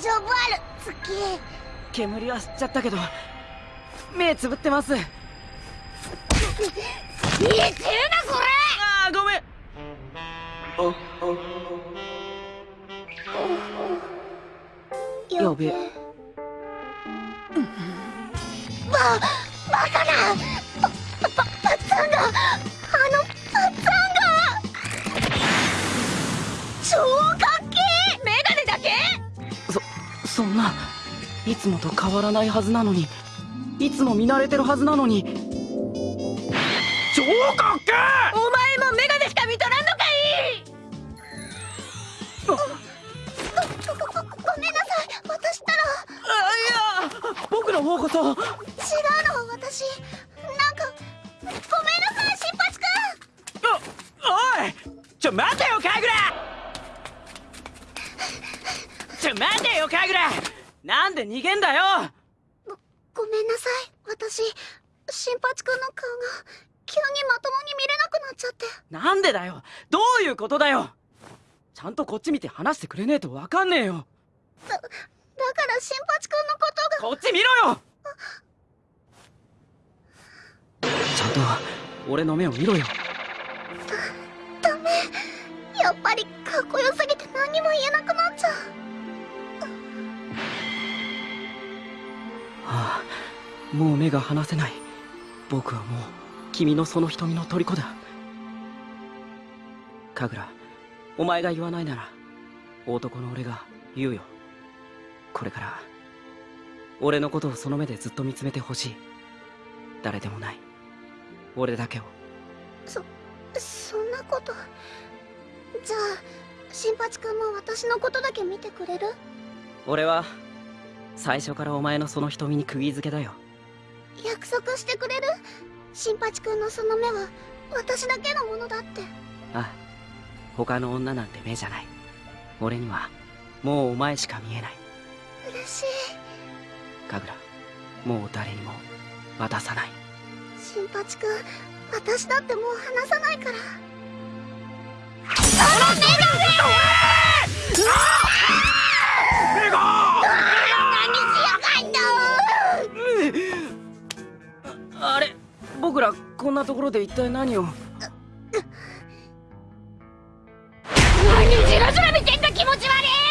大丈夫ある。月。煙は吸っちゃったけど目つぶってます。見えてるなこれああごめんやべえババカなパパパッツァンがあのパッツァンが超かそそんな。いつもと変わらないはずなのに。いつも見慣れてるはずなのに。超か！っけお前もメガネしか見とらんのかい！ごごごごめんなさい。私ったら。あいや。僕の方こそ。違うの私。なんかごめんなさい新八くん。おおい！ちょ待てよカグラちょ待てよカグラなんで逃げんだよ。ごごめんなさい。私新八くんの顔が急にまともに見れなくなっちゃって。なんでだよ。どういうことだよ。ちゃんとこっち見て話してくれねえとわかんねえよ。だだから新八くんのことが。こっち見ろよ。ちゃんと俺の目を見ろよ。ダメ。やっぱりかっこよすぎて何にも言えなくなっちゃうもう目が離せない。僕はもう君のその瞳の虜だ。神楽お前が言わないなら男の俺が言うよ。これから俺のことをその目でずっと見つめてほしい。誰でもない。俺だけを。そそんなこと。じゃあ新八くんも私のことだけ見てくれる？俺は最初からお前のその瞳に釘付けだよ約束してくれる新八くんのその目は私だけのものだって。ああ他の女なんて目じゃない。俺にはもうお前しか見えない。嬉しい。神楽もう誰にも渡さない。新八くん私だってもう離さないから。メガモグこんなところで一体何を？何じらじら見てんだ気持ち悪い！